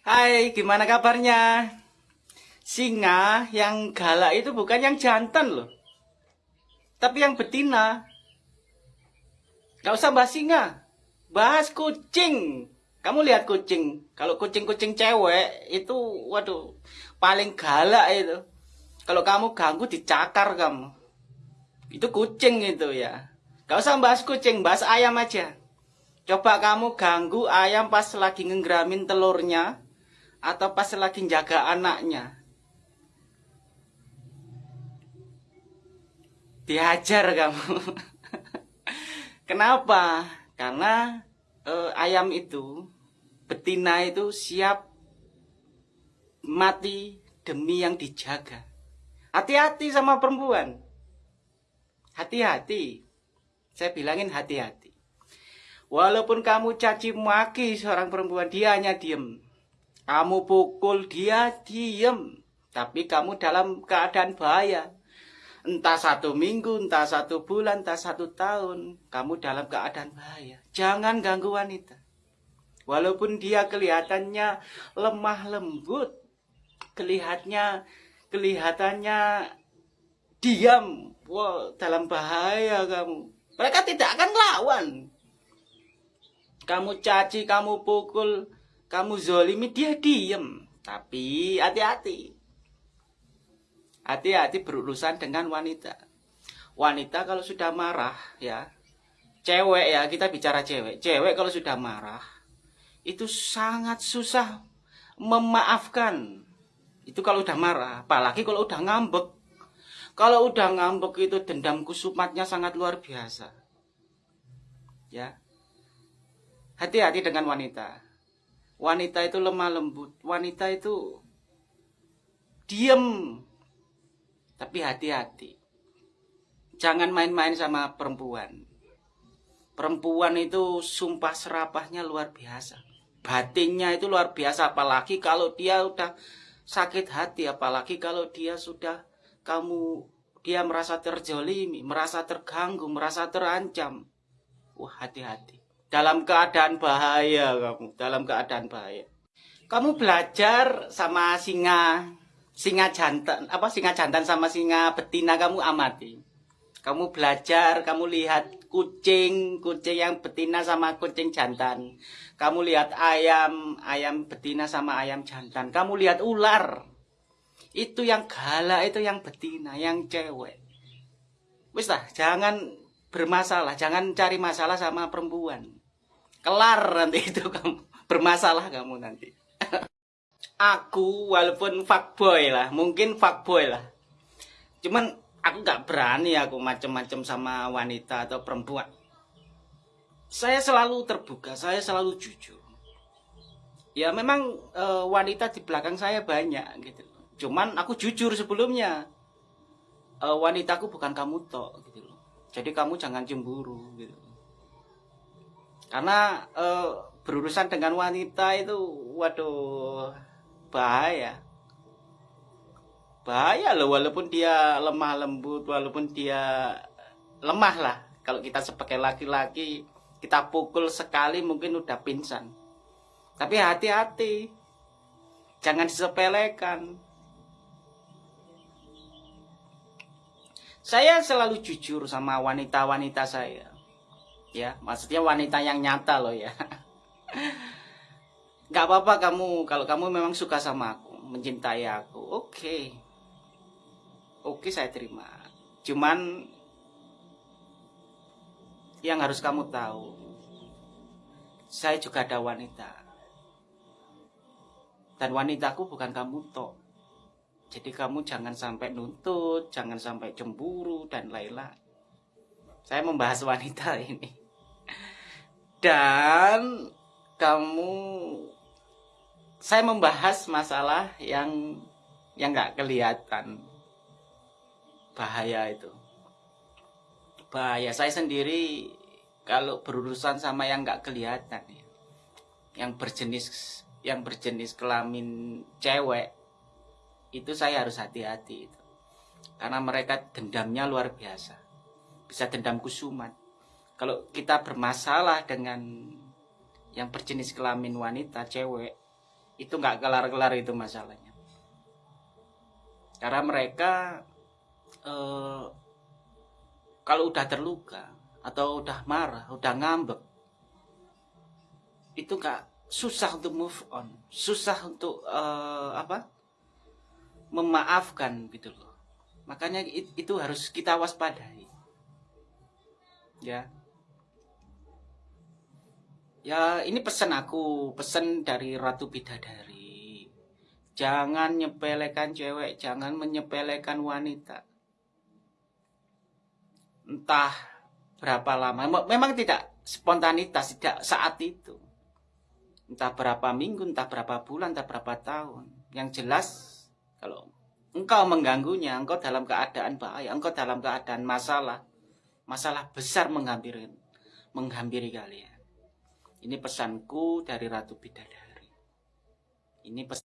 Hai, gimana kabarnya? Singa yang galak itu bukan yang jantan loh. Tapi yang betina. Gak usah bahas singa. Bahas kucing. Kamu lihat kucing. Kalau kucing-kucing cewek itu, waduh, paling galak itu. Kalau kamu ganggu dicakar kamu. Itu kucing itu ya. Gak usah bahas kucing, bahas ayam aja. Coba kamu ganggu ayam pas lagi ngegramin telurnya atau pas lagi jaga anaknya. Dihajar kamu. Kenapa? Karena eh, ayam itu betina itu siap mati demi yang dijaga. Hati-hati sama perempuan. Hati-hati. Saya bilangin hati-hati. Walaupun kamu caci maki seorang perempuan, dia hanya diem. Kamu pukul dia diem. Tapi kamu dalam keadaan bahaya. Entah satu minggu, entah satu bulan, entah satu tahun. Kamu dalam keadaan bahaya. Jangan ganggu wanita. Walaupun dia kelihatannya lemah lembut. Kelihatannya, kelihatannya diam. Wow, dalam bahaya kamu. Mereka tidak akan lawan. Kamu caci, kamu pukul, kamu zolimi dia diem. Tapi hati-hati. Hati-hati berurusan dengan wanita. Wanita kalau sudah marah ya. Cewek ya kita bicara cewek. Cewek kalau sudah marah itu sangat susah memaafkan. Itu kalau udah marah apalagi kalau udah ngambek. Kalau udah ngambek itu dendam kusumatnya sangat luar biasa. Ya. Hati-hati dengan wanita wanita itu lemah lembut, wanita itu diem. Tapi hati-hati. Jangan main-main sama perempuan. Perempuan itu sumpah serapahnya luar biasa. Batinnya itu luar biasa apalagi kalau dia udah sakit hati, apalagi kalau dia sudah kamu dia merasa terjolimi, merasa terganggu, merasa terancam. Wah, hati-hati dalam keadaan bahaya kamu, dalam keadaan bahaya. Kamu belajar sama singa, singa jantan, apa singa jantan sama singa betina kamu amati. Kamu belajar, kamu lihat kucing, kucing yang betina sama kucing jantan. Kamu lihat ayam, ayam betina sama ayam jantan. Kamu lihat ular. Itu yang galak, itu yang betina, yang cewek. Wis jangan bermasalah, jangan cari masalah sama perempuan kelar nanti itu kamu. Bermasalah kamu nanti. Aku walaupun fuckboy lah mungkin fuckboy lah. Cuman aku nggak berani aku macem-macem sama wanita atau perempuan. Saya selalu terbuka saya selalu jujur. Ya memang e, wanita di belakang saya banyak gitu. Cuman aku jujur sebelumnya e, wanitaku bukan kamu tok gitu loh. Jadi kamu jangan cemburu gitu karena uh, berurusan dengan wanita itu waduh bahaya. Bahaya loh walaupun dia lemah lembut walaupun dia lemah lah. Kalau kita sebagai laki-laki kita pukul sekali mungkin udah pingsan. Tapi hati-hati jangan disepelekan. Saya selalu jujur sama wanita-wanita saya ya maksudnya wanita yang nyata loh ya. Nggak apa-apa kamu kalau kamu memang suka sama aku mencintai aku oke. Okay. oke okay, saya terima. Cuman yang harus kamu tahu saya juga ada wanita. Dan wanitaku bukan kamu toh jadi kamu jangan sampai nuntut jangan sampai cemburu dan lain-lain. Saya membahas wanita ini dan kamu saya membahas masalah yang yang nggak kelihatan. Bahaya itu. Bahaya. Saya sendiri kalau berurusan sama yang nggak kelihatan ya, yang berjenis yang berjenis kelamin cewek itu saya harus hati-hati itu. Karena mereka dendamnya luar biasa. Bisa dendam kusumat kalau kita bermasalah dengan yang berjenis kelamin wanita cewek itu nggak kelar-kelar itu masalahnya. Karena mereka eh, kalau udah terluka atau udah marah udah ngambek itu nggak susah untuk move on. Susah untuk eh, apa? memaafkan gitu loh. Makanya itu harus kita waspadai. Ya Ya, ini pesan aku, pesan dari Ratu Bidadari. Jangan nyepelekan cewek, jangan menyepelekan wanita. Entah berapa lama, memang tidak spontanitas, tidak saat itu. Entah berapa minggu, entah berapa bulan, entah berapa tahun. Yang jelas, kalau engkau mengganggunya, engkau dalam keadaan bahaya, engkau dalam keadaan masalah, masalah besar menghampiri, menghampiri kalian. Ini pesanku dari Ratu Bidadari. Ini pesan